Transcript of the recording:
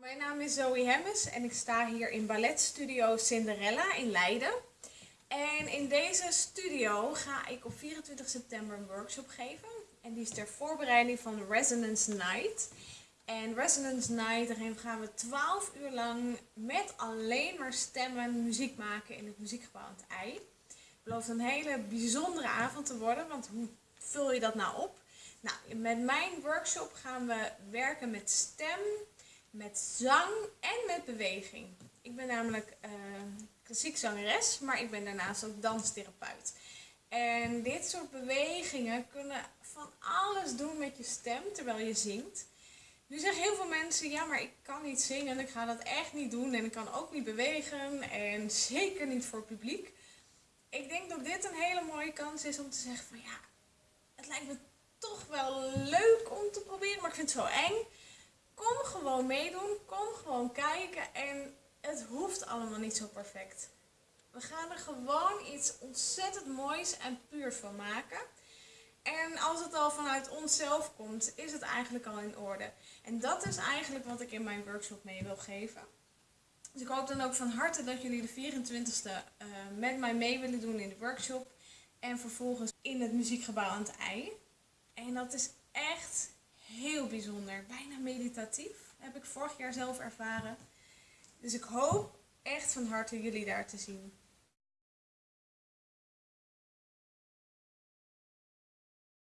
Mijn naam is Zoe Hemmes en ik sta hier in balletstudio Cinderella in Leiden. En in deze studio ga ik op 24 september een workshop geven. En die is ter voorbereiding van Resonance Night. En Resonance Night, daarin gaan we 12 uur lang met alleen maar stemmen muziek maken in het muziekgebouw aan het ei. Het belooft een hele bijzondere avond te worden, want hoe vul je dat nou op? Nou, met mijn workshop gaan we werken met stem, met zang en met beweging. Ik ben namelijk uh, klassiek zangeres, maar ik ben daarnaast ook danstherapeut. En dit soort bewegingen kunnen van alles doen met je stem terwijl je zingt. Nu zeggen heel veel mensen, ja maar ik kan niet zingen en ik ga dat echt niet doen en ik kan ook niet bewegen en zeker niet voor publiek. Ik denk dat dit een hele mooie kans is om te zeggen van ja, het lijkt me toch wel leuk om te proberen, maar ik vind het zo eng. Gewoon meedoen, kom gewoon kijken en het hoeft allemaal niet zo perfect. We gaan er gewoon iets ontzettend moois en puurs van maken. En als het al vanuit onszelf komt, is het eigenlijk al in orde. En dat is eigenlijk wat ik in mijn workshop mee wil geven. Dus ik hoop dan ook van harte dat jullie de 24e uh, met mij mee willen doen in de workshop. En vervolgens in het muziekgebouw aan het ei. En dat is echt heel bijzonder. Bijna meditatief. Heb ik vorig jaar zelf ervaren. Dus ik hoop echt van harte jullie daar te zien.